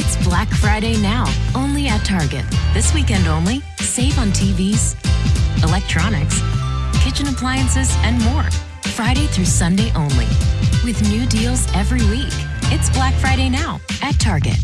It's Black Friday now, only at Target. This weekend only, save on TVs, electronics, kitchen appliances, and more. Friday through Sunday only. With new deals every week. It's Black Friday now at Target.